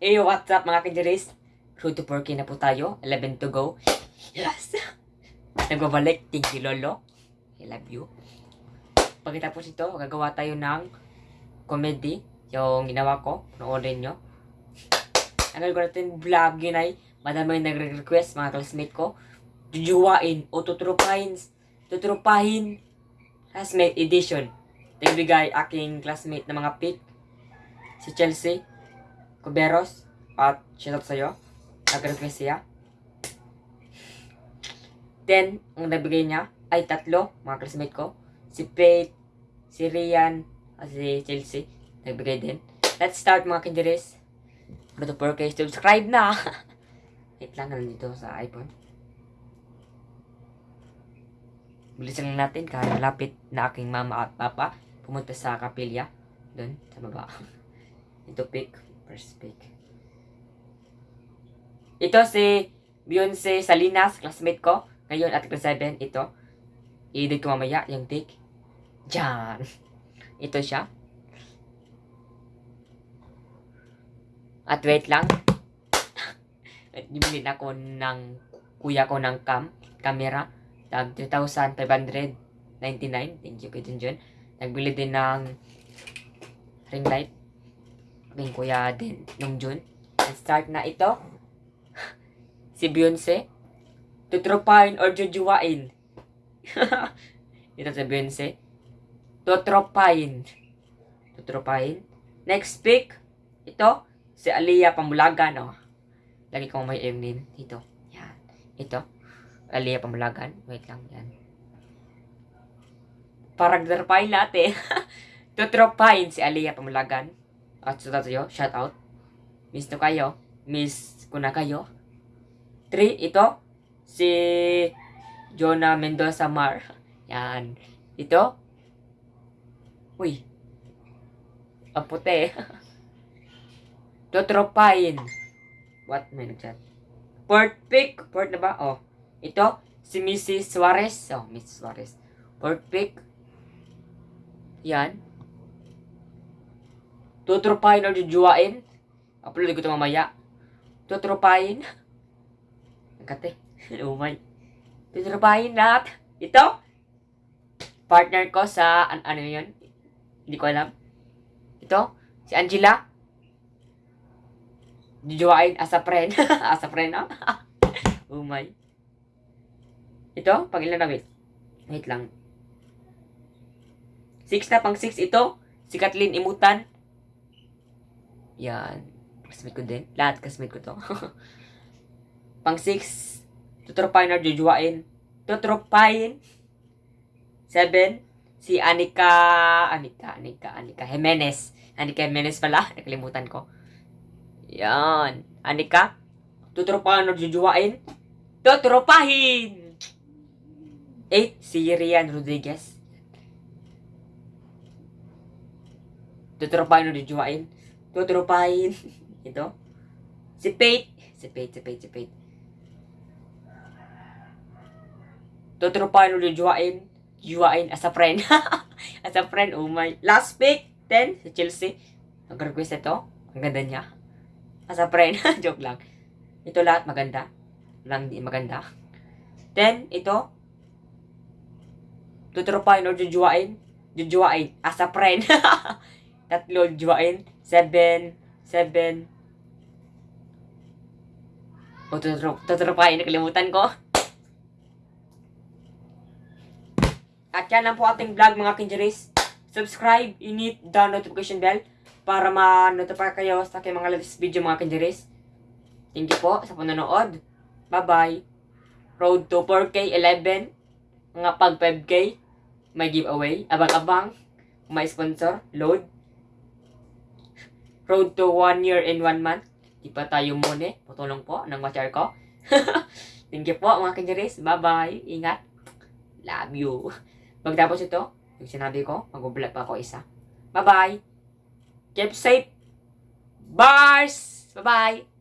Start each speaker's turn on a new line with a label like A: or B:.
A: Hey, what's up mga kinjeris? Road to 4K na po tayo. 11 to go. Yes! Nagbabalik. Thank you, Lolo. I love you. Pagkatapos ito, gagawa tayo ng comedy. Yung ginawa ko. Noorin nyo. Ang gagawin natin vlog yun ay madami yung nagre-request mga classmate ko. Jujuwain o tutrupahin. Tutrupahin. Classmate edition. Nagbigay aking classmate na mga pic. Si Chelsea. Kuberos. At shoutout sa'yo. Nag-request siya. Then, ang nabigay niya ay tatlo, mga classmate ko. Si Faith, si Rian, at si Chelsea. Nagbigay din. Let's start mga kinjeris. Ano to 4K? Subscribe na! Wait lang, nandito sa iPhone. Bilisan lang natin kahit malapit na aking mama at papa pumunta sa kapilya. Doon, sa baba. Ito pick. First pick. Ito si Beyonce Salinas, classmate ko. Ngayon at class 7, ito. I-edit ko mamaya yung pick. Diyan. Ito siya. At wait lang. Bumili ako ng kuya ko ng cam, camera. Tag 2,599. Thank you kay Junjun. Nagbili din ng ring light. Aking kuya din nung June. Start na ito. si Beyonce. Tutropain or jujuwain. ito si Beyonce. Tutropain. Tutropain. Next pick. Ito. Si Aliyah Pamulagan. Oh. Lagi kong may M din. Dito. Yan. Ito. Aliyah Pamulagan. Wait lang. Yan. Paragdarpain natin. Tutropain si Aliyah Pamulagan. At sa tayo, shout out. Miss to kayo. Miss ko na kayo. Three, ito. Si Jonah Mendoza Mar. Yan. Ito. Uy. Ang puti. Totropain. What? May nagchat. Port pick. Port na ba? Oh. Ito. Si Mrs. Suarez. Oh, Miss Suarez. Port pick. Yan. Tutropahin or jujuwain. Upload ko ito mamaya. Tutropahin. Ang kate. Umay. Tutropahin lahat. Ito. Partner ko sa, an ano yun? Hindi ko alam. Ito. Si Angela. Jujuwain as a friend. as a friend, ah. Umay. Ito. Pag ilan na, wait. Wait lang. Six na, pang six ito. Si Kathleen Imutan. Yan. Classmate ko din. Lahat classmate ko to. Pang 6, tutropahin or jujuwain. Tutropahin. 7, si Anika, Anika, Anika, Anika Jimenez. Anika Jimenez pala. Nakalimutan ko. Yan. Anika, tutropahin or jujuwain. Tutropahin! 8, si Rian Rodriguez. Tutropahin or jujuwain tuturupahin. Ito. Si Pate. Si Pate, si Pate, si Pate. Tuturupahin ulit juwain. Juwain as a friend. as a friend, oh my. Last pick, 10, si Chelsea. Nag-request ito. Ang ganda niya. As a friend. Joke lang. Ito lahat maganda. Lang di maganda. 10, ito. Tuturupahin or jujuwain. Jujuwain as a friend. Tatlo juwain. Seven. Seven. O, tuturupahin. Nakalimutan ko. At yan lang po ating vlog mga kinjeris. Subscribe, init the notification bell para ma-notify kayo sa aking mga latest video mga kinjeris. Thank you po sa panonood. Bye-bye. Road to 4K 11. Mga pag 5K. May giveaway. Abang-abang. May sponsor. Load. Road to 1 year and 1 month. Di pa tayo muna. Putulong po ng watcher ko. Thank you po mga kinjeris. Bye-bye. Ingat. Love you. Pagtapos ito, yung sinabi ko, mag-vlog pa ako isa. Bye-bye. Keep safe. Bars! Bye-bye.